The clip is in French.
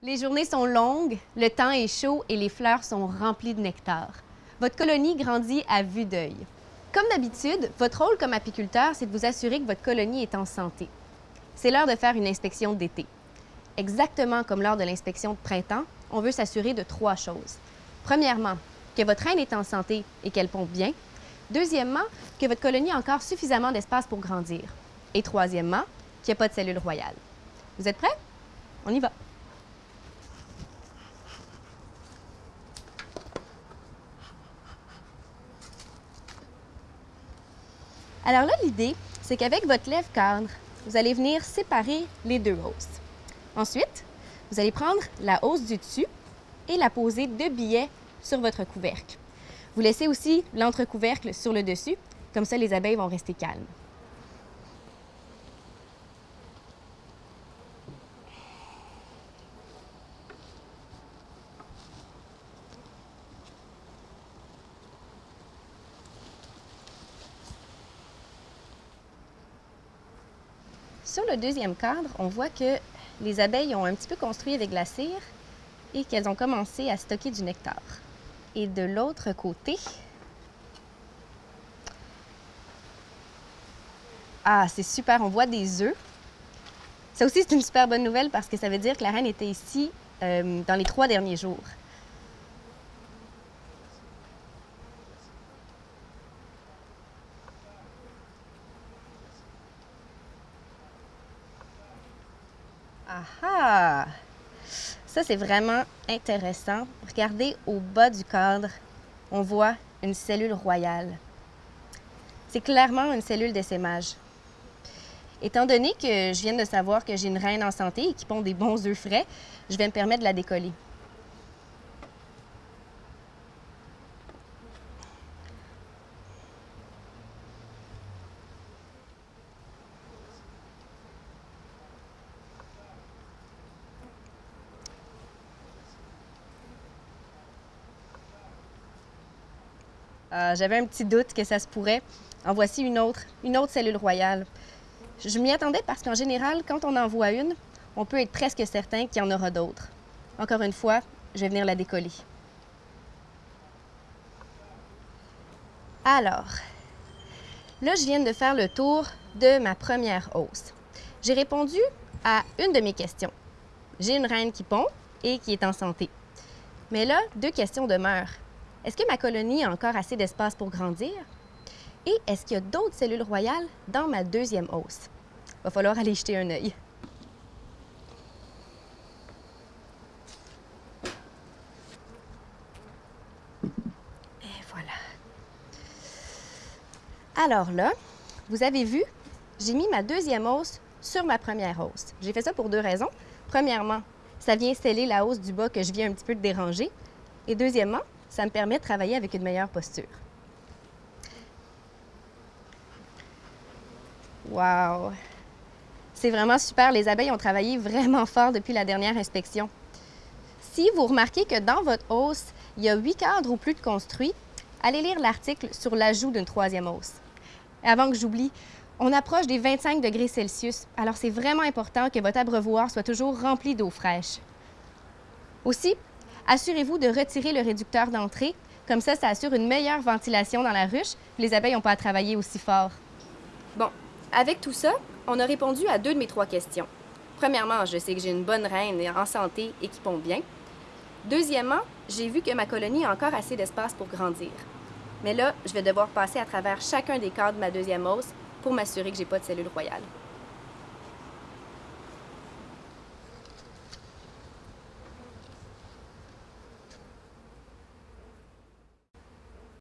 Les journées sont longues, le temps est chaud et les fleurs sont remplies de nectar. Votre colonie grandit à vue d'œil. Comme d'habitude, votre rôle comme apiculteur, c'est de vous assurer que votre colonie est en santé. C'est l'heure de faire une inspection d'été. Exactement comme lors de l'inspection de printemps, on veut s'assurer de trois choses. Premièrement, que votre reine est en santé et qu'elle pompe bien. Deuxièmement, que votre colonie a encore suffisamment d'espace pour grandir. Et troisièmement, qu'il n'y a pas de cellules royales. Vous êtes prêts? On y va. Alors là, l'idée, c'est qu'avec votre lèvre cadre, vous allez venir séparer les deux hausses. Ensuite, vous allez prendre la hausse du dessus et la poser de billets sur votre couvercle. Vous laissez aussi l'entrecouvercle sur le dessus, comme ça les abeilles vont rester calmes. Sur le deuxième cadre, on voit que les abeilles ont un petit peu construit avec la cire et qu'elles ont commencé à stocker du nectar. Et de l'autre côté, ah, c'est super, on voit des œufs. Ça aussi, c'est une super bonne nouvelle parce que ça veut dire que la reine était ici euh, dans les trois derniers jours. Ah! Ça, c'est vraiment intéressant. Regardez au bas du cadre, on voit une cellule royale. C'est clairement une cellule d'essaimage. Étant donné que je viens de savoir que j'ai une reine en santé et qui pond des bons œufs frais, je vais me permettre de la décoller. Euh, J'avais un petit doute que ça se pourrait. En voici une autre, une autre cellule royale. Je m'y attendais parce qu'en général, quand on en voit une, on peut être presque certain qu'il y en aura d'autres. Encore une fois, je vais venir la décoller. Alors, là, je viens de faire le tour de ma première hausse. J'ai répondu à une de mes questions. J'ai une reine qui pond et qui est en santé. Mais là, deux questions demeurent. Est-ce que ma colonie a encore assez d'espace pour grandir? Et est-ce qu'il y a d'autres cellules royales dans ma deuxième hausse? Va falloir aller jeter un œil. Et voilà. Alors là, vous avez vu, j'ai mis ma deuxième hausse sur ma première hausse. J'ai fait ça pour deux raisons. Premièrement, ça vient sceller la hausse du bas que je viens un petit peu de déranger. Et deuxièmement, ça me permet de travailler avec une meilleure posture. Wow! C'est vraiment super. Les abeilles ont travaillé vraiment fort depuis la dernière inspection. Si vous remarquez que dans votre hausse, il y a huit cadres ou plus de construits, allez lire l'article sur l'ajout d'une troisième hausse. Avant que j'oublie, on approche des 25 degrés Celsius, alors c'est vraiment important que votre abreuvoir soit toujours rempli d'eau fraîche. Aussi, assurez-vous de retirer le réducteur d'entrée, comme ça, ça assure une meilleure ventilation dans la ruche, les abeilles n'ont pas à travailler aussi fort. Bon, avec tout ça, on a répondu à deux de mes trois questions. Premièrement, je sais que j'ai une bonne reine en santé et qui pond bien. Deuxièmement, j'ai vu que ma colonie a encore assez d'espace pour grandir. Mais là, je vais devoir passer à travers chacun des cadres de ma deuxième hausse pour m'assurer que j'ai pas de cellules royales.